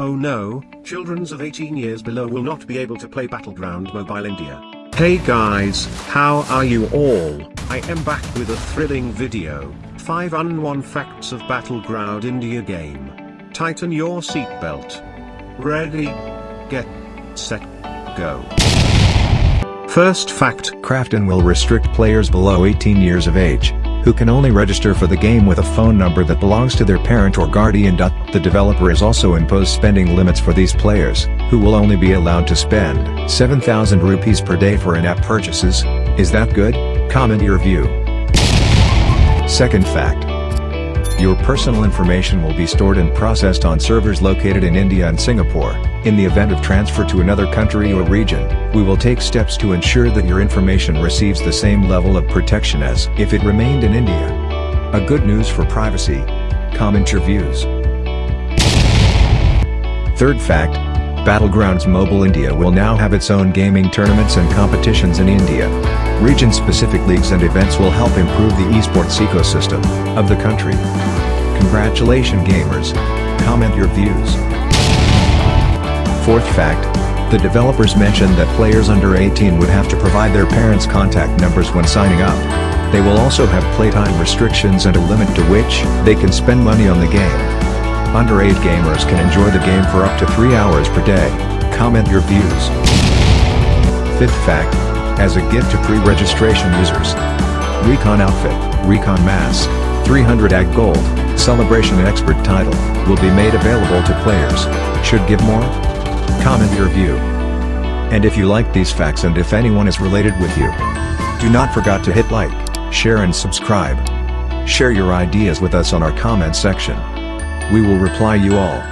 Oh no, children's of 18 years below will not be able to play Battleground Mobile India. Hey guys, how are you all? I am back with a thrilling video, 5 unknown facts of Battleground India game. Tighten your seatbelt. Ready? Get. Set. Go. First fact Krafton will restrict players below 18 years of age, who can only register for the game with a phone number that belongs to their parent or guardian. The developer has also imposed spending limits for these players, who will only be allowed to spend 7,000 rupees per day for in-app purchases. Is that good? Comment your view. Second fact. Your personal information will be stored and processed on servers located in India and Singapore. In the event of transfer to another country or region, we will take steps to ensure that your information receives the same level of protection as if it remained in India. A good news for privacy. Comment your views. Third fact, Battlegrounds Mobile India will now have its own gaming tournaments and competitions in India. Region-specific leagues and events will help improve the esports ecosystem of the country. Congratulations gamers. Comment your views. Fourth fact, the developers mentioned that players under 18 would have to provide their parents' contact numbers when signing up. They will also have playtime restrictions and a limit to which they can spend money on the game. Underage gamers can enjoy the game for up to 3 hours per day. Comment your views. Fifth fact, as a gift to pre-registration users. Recon Outfit, Recon Mask, 300 AG Gold, Celebration Expert title, will be made available to players. Should give more? Comment your view. And if you like these facts and if anyone is related with you, do not forget to hit like, share and subscribe. Share your ideas with us on our comment section. We will reply you all.